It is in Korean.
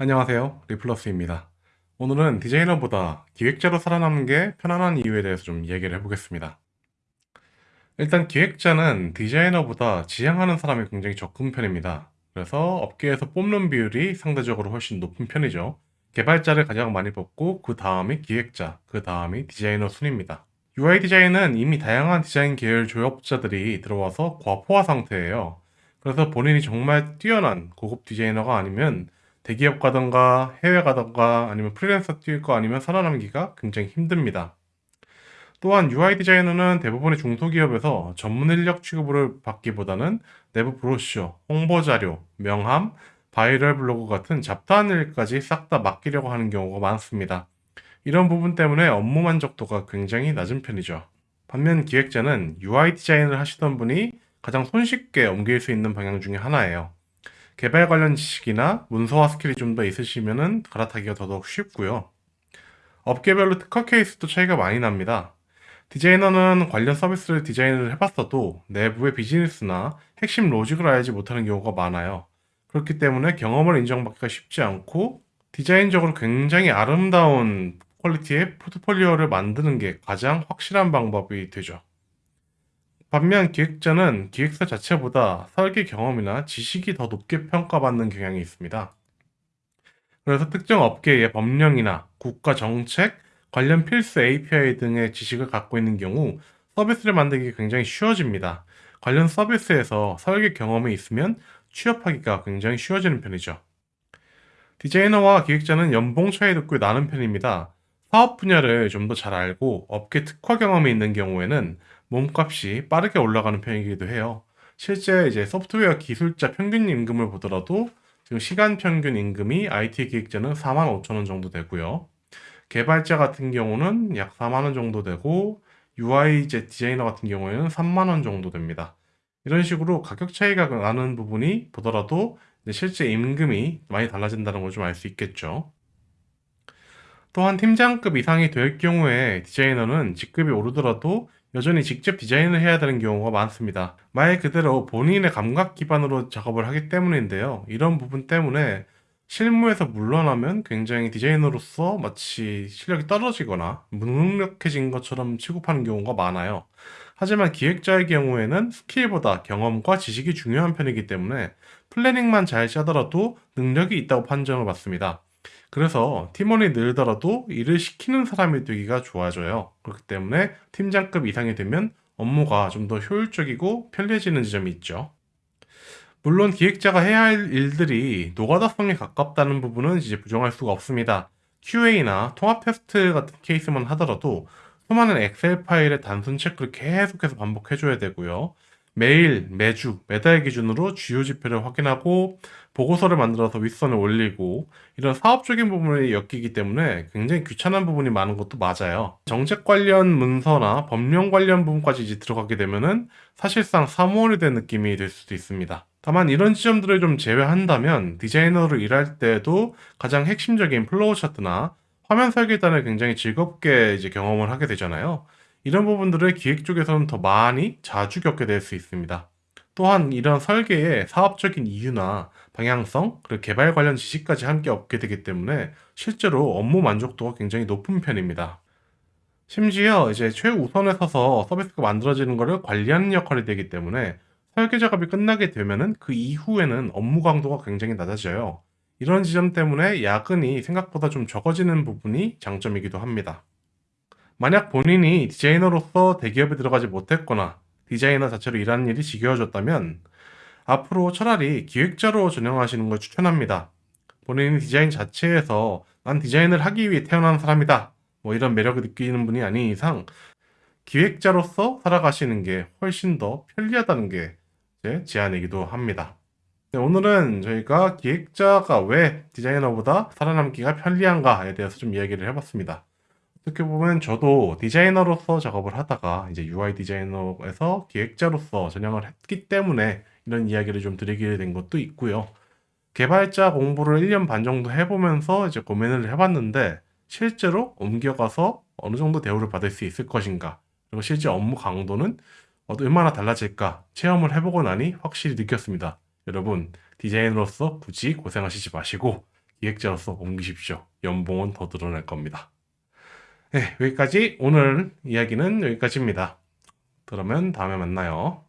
안녕하세요. 리플러스입니다. 오늘은 디자이너보다 기획자로 살아남는 게 편안한 이유에 대해서 좀 얘기를 해보겠습니다. 일단 기획자는 디자이너보다 지향하는 사람이 굉장히 적은 편입니다. 그래서 업계에서 뽑는 비율이 상대적으로 훨씬 높은 편이죠. 개발자를 가장 많이 뽑고 그 다음이 기획자, 그 다음이 디자이너 순입니다. UI 디자인은 이미 다양한 디자인 계열 조합자들이 들어와서 과포화 상태예요. 그래서 본인이 정말 뛰어난 고급 디자이너가 아니면 대기업 가던가 해외 가던가 아니면 프리랜서 뛸 거 아니면 살아남기가 굉장히 힘듭니다. 또한 UI 디자이너는 대부분의 중소기업에서 전문 인력 취급을 받기보다는 내부 브로셔, 홍보 자료, 명함, 바이럴 블로그 같은 잡다한 일까지 싹 다 맡기려고 하는 경우가 많습니다. 이런 부분 때문에 업무 만족도가 굉장히 낮은 편이죠. 반면 기획자는 UI 디자인을 하시던 분이 가장 손쉽게 옮길 수 있는 방향 중에 하나예요. 개발 관련 지식이나 문서화 skill이 좀 더 있으시면 갈아타기가 더더욱 쉽고요. 업계별로 특화 케이스도 차이가 많이 납니다. 디자이너는 관련 서비스를 디자인을 해봤어도 내부의 비즈니스나 핵심 로직을 알지 못하는 경우가 많아요. 그렇기 때문에 경험을 인정받기가 쉽지 않고 디자인적으로 굉장히 아름다운 quality의 포트폴리오를 만드는 게 가장 확실한 방법이 되죠. 반면 기획자는 기획사 자체보다 설계 경험이나 지식이 더 높게 평가받는 경향이 있습니다. 그래서 특정 업계의 법령이나 국가 정책, 관련 필수 API 등의 지식을 갖고 있는 경우 서비스를 만들기 굉장히 쉬워집니다. 관련 서비스에서 설계 경험이 있으면 취업하기가 굉장히 쉬워지는 편이죠. 디자이너와 기획자는 연봉 차이도 꽤 나는 편입니다. 사업 분야를 좀 더 잘 알고 업계 특화 경험이 있는 경우에는 몸값이 빠르게 올라가는 편이기도 해요. 실제 이제 소프트웨어 기술자 평균 임금을 보더라도 지금 시간 평균 임금이 IT 기획자는 4만 5천 원 정도 되고요. 개발자 같은 경우는 약 4만 원 정도 되고 UI 디자이너 같은 경우에는 3만 원 정도 됩니다. 이런 식으로 가격 차이가 나는 부분이 보더라도 실제 임금이 많이 달라진다는 걸 좀 알 수 있겠죠. 또한 팀장급 이상이 될 경우에 디자이너는 직급이 오르더라도 여전히 직접 디자인을 해야 되는 경우가 많습니다. 말 그대로 본인의 감각 기반으로 작업을 하기 때문인데요. 이런 부분 때문에 실무에서 물러나면 굉장히 디자이너로서 마치 실력이 떨어지거나 무능력해진 것처럼 취급하는 경우가 많아요. 하지만 기획자의 경우에는 스킬보다 경험과 지식이 중요한 편이기 때문에 플래닝만 잘 짜더라도 능력이 있다고 판정을 받습니다. 그래서 팀원이 늘더라도 일을 시키는 사람이 되기가 좋아져요. 그렇기 때문에 팀장급 이상이 되면 업무가 좀 더 효율적이고 편리해지는 지점이 있죠. 물론 기획자가 해야 할 일들이 노가다성에 가깝다는 부분은 이제 부정할 수가 없습니다. QA나 통합 테스트 같은 케이스만 하더라도 수많은 엑셀 파일의 단순 체크를 계속해서 반복해줘야 되고요. 매일, 매주, 매달 기준으로 주요 지표를 확인하고 보고서를 만들어서 윗선에 올리고 이런 사업적인 부분이 엮이기 때문에 굉장히 귀찮은 부분이 많은 것도 맞아요. 정책 관련 문서나 법령 관련 부분까지 이제 들어가게 되면은 사실상 사무원이 된 느낌이 될 수도 있습니다. 다만 이런 지점들을 좀 제외한다면 디자이너로 일할 때도 가장 핵심적인 flow chart나 화면 설계단을 굉장히 즐겁게 이제 경험을 하게 되잖아요. 이런 부분들을 기획 쪽에서는 더 많이 자주 겪게 될 수 있습니다. 또한 이런 설계의 사업적인 이유나 방향성, 그리고 개발 관련 지식까지 함께 얻게 되기 때문에 실제로 업무 만족도가 굉장히 높은 편입니다. 심지어 이제 최우선에 서서 서비스가 만들어지는 것을 관리하는 역할이 되기 때문에 설계 작업이 끝나게 되면은 그 이후에는 업무 강도가 굉장히 낮아져요. 이런 지점 때문에 야근이 생각보다 좀 적어지는 부분이 장점이기도 합니다. 만약 본인이 디자이너로서 대기업에 들어가지 못했거나 디자이너 자체로 일하는 일이 지겨워졌다면 앞으로 차라리 기획자로 전향하시는 걸 추천합니다. 본인이 디자인 자체에서 난 디자인을 하기 위해 태어난 사람이다. 뭐 이런 매력을 느끼는 분이 아닌 이상 기획자로서 살아가시는 게 훨씬 더 편리하다는 게 제 제안이기도 합니다. 네, 오늘은 저희가 기획자가 왜 디자이너보다 살아남기가 편리한가에 대해서 좀 이야기를 해봤습니다. 어떻게 보면 저도 디자이너로서 작업을 하다가 이제 UI 디자이너에서 기획자로서 전향을 했기 때문에 이런 이야기를 좀 드리게 된 것도 있고요. 개발자 공부를 1년 반 정도 해보면서 이제 고민을 해봤는데 실제로 옮겨가서 어느 정도 대우를 받을 수 있을 것인가 그리고 실제 업무 강도는 얼마나 달라질까 체험을 해보고 나니 확실히 느꼈습니다. 여러분 디자이너로서 굳이 고생하시지 마시고 기획자로서 옮기십시오. 연봉은 더 늘어날 겁니다. 네, 여기까지 오늘 이야기는 여기까지입니다. 그러면 다음에 만나요.